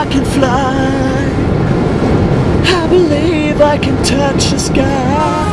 I can fly. I believe I can touch the sky.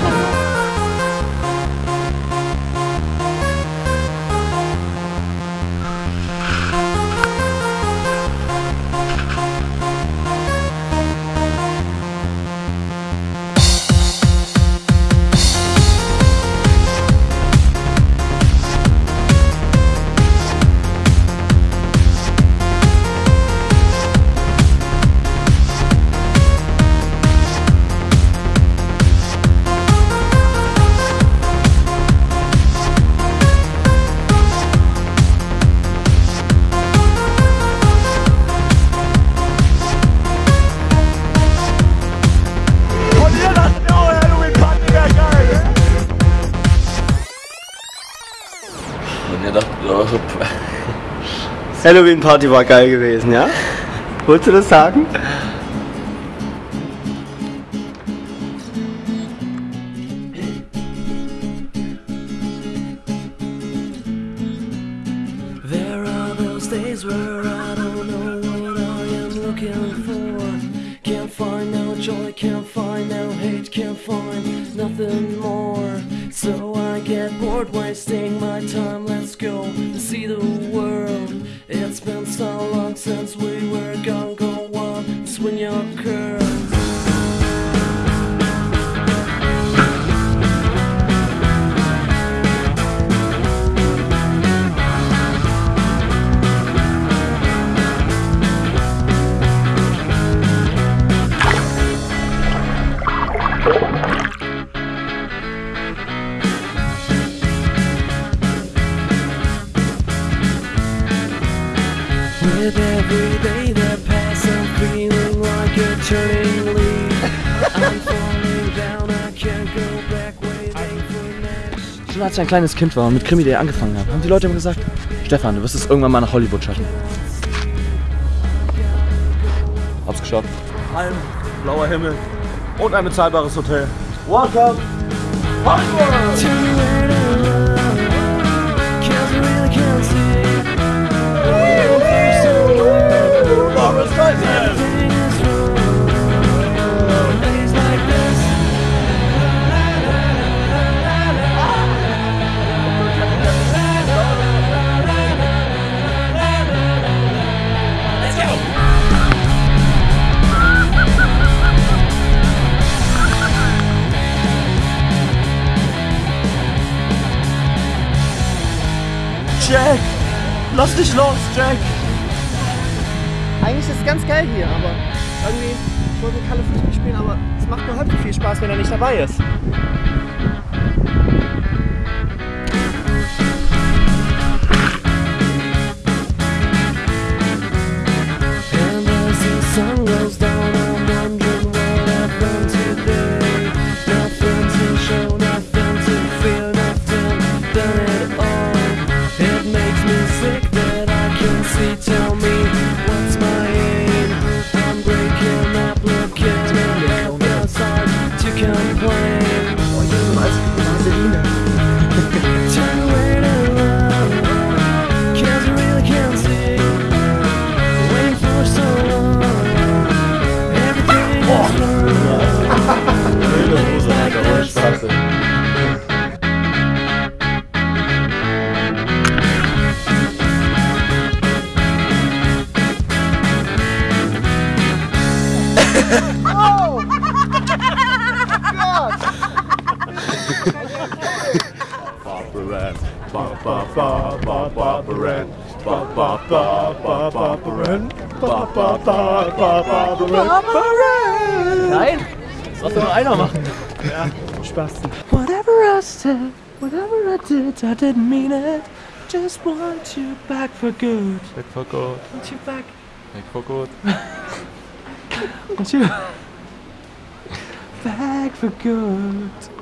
ihr dachtet, oh, so, Halloween Party war geil gewesen, ja? Wolltest du das sagen? Days where I don't know what I am looking for. Can't find joy, can't find no hate, can't find nothing more. So I get bored wasting my time. Let's go see the world. It's been so long since we were gone. Go on, swing your curls. Als ich ein kleines Kind war und mit Krimi.de angefangen habe, haben die Leute immer gesagt, Stefan, du wirst es irgendwann mal nach Hollywood schaffen. Hab's geschafft. Ein blauer Himmel und ein bezahlbares Hotel. Welcome! Hollywood! Jack! Lass dich los, Jack! Eigentlich ist es ganz geil hier, aber irgendwie, ich wollte mit Kalle Fußball spielen, aber es macht nur so viel Spaß, wenn er nicht dabei ist. Nein! Das darf nur einer machen. Spasten. Whatever I said, whatever I did, I didn't mean it. Just want you back for good. Back for good, Want you back. back for good. Want you back for good.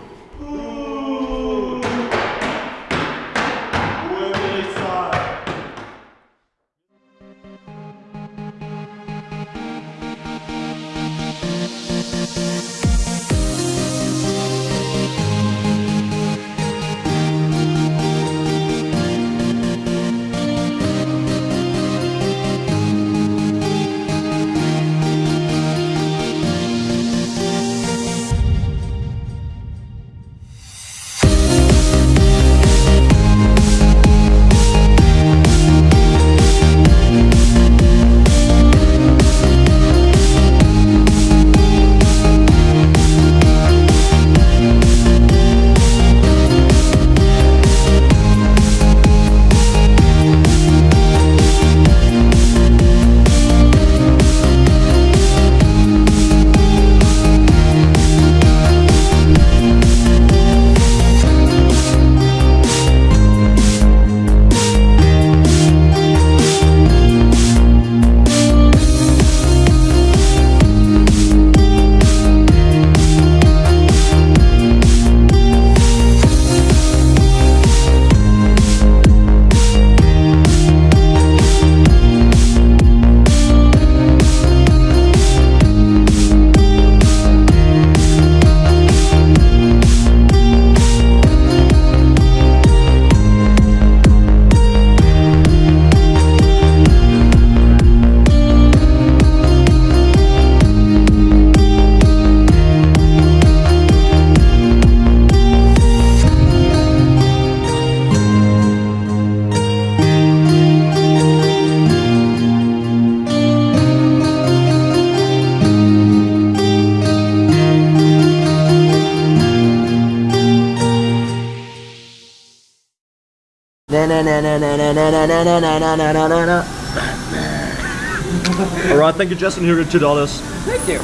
All right, thank you, Justin. Here are two dollars. Thank you.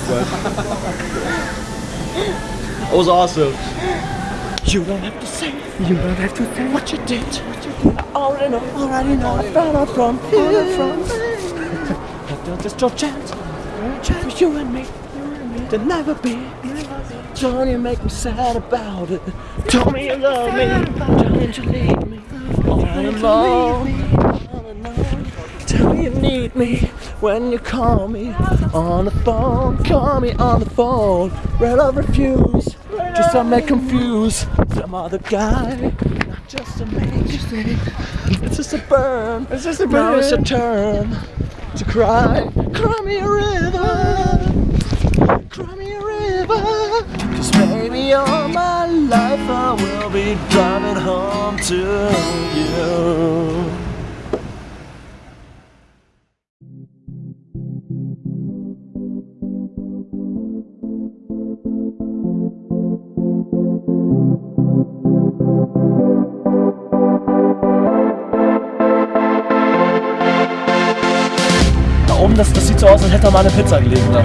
That was awesome. You don't have to say, you don't have to say what you did. What you did. I already know, already know. I found out from here. From That's just your chance. Chance for you and me. To never be. Don't you make me sad about it. Tell me you love me. Don't you leave me. All alone. Tell me you need me when you call me on the phone. Call me on the phone. Red I refuse. Just to make confused some other guy. Not just a man. It's just a burn. It's just a burn. Now it's your turn to cry. Cry me a river. Cry me a river. Cause maybe all my life I will be driving home to you. Oben, das, das sieht so aus, als hätte da mal eine Pizza gelegen. Da.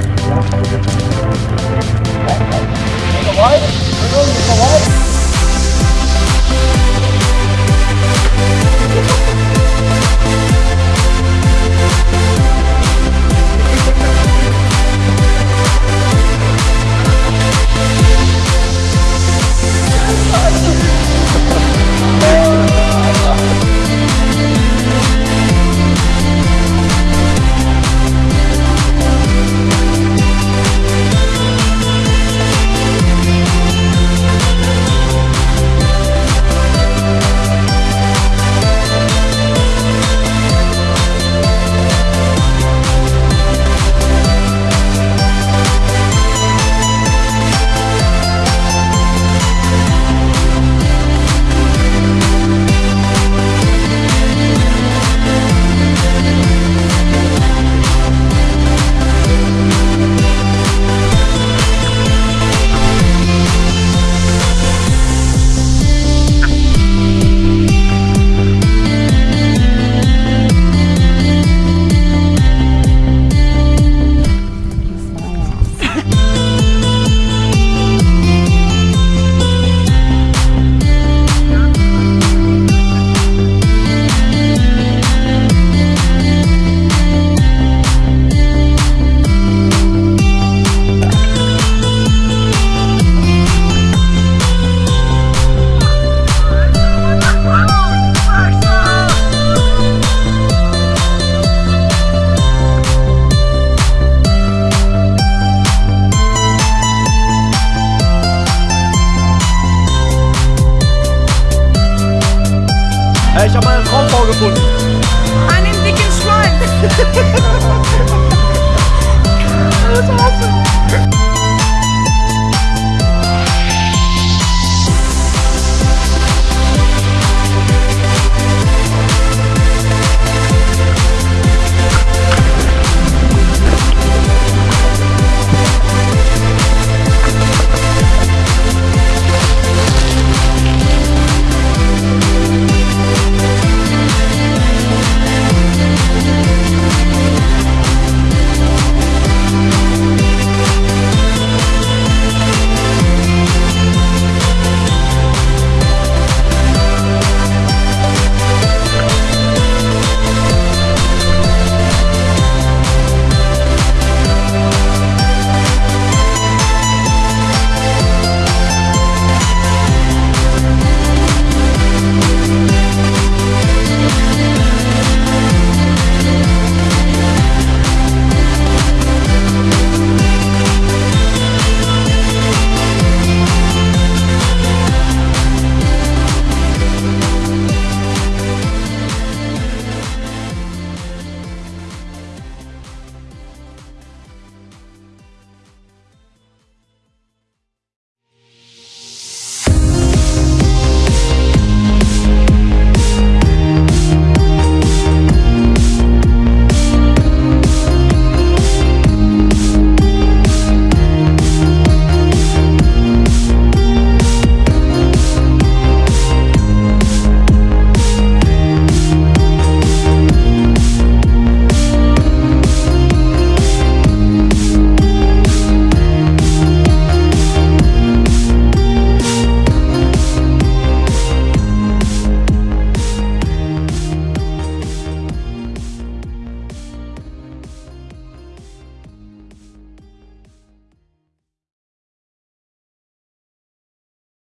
gefunden. An dem dicken Schwein.